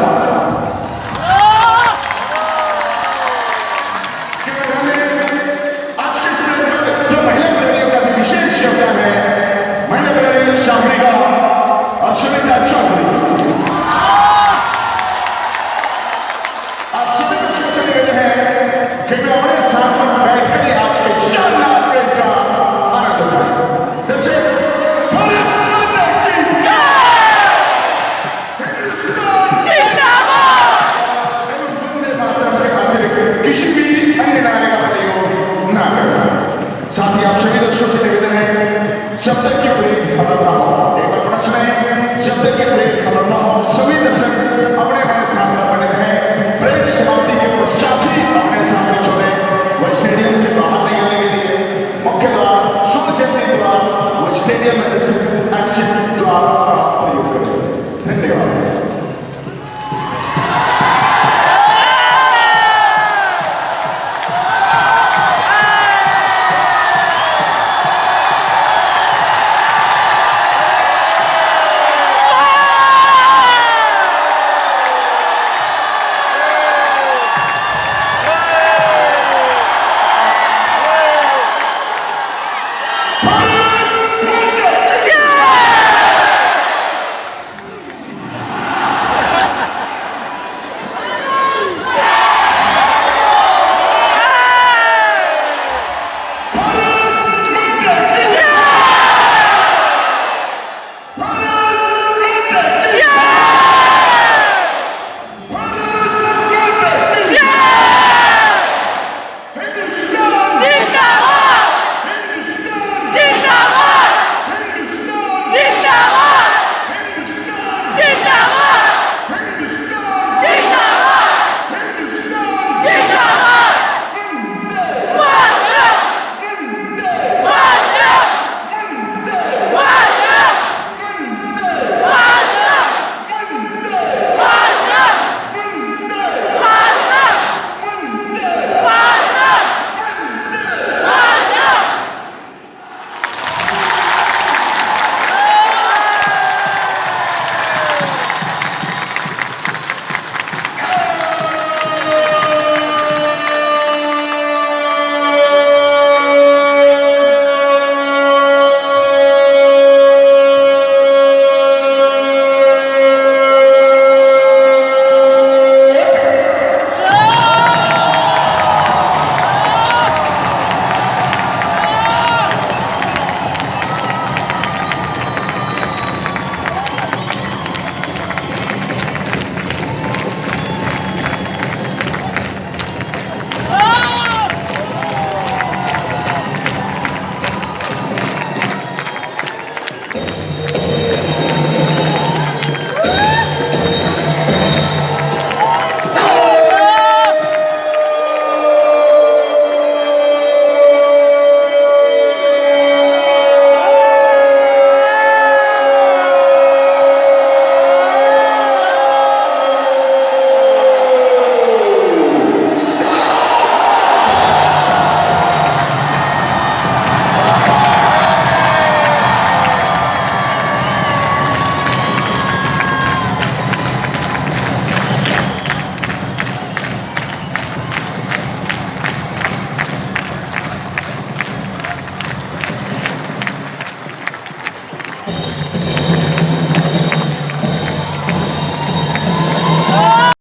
Deus. ना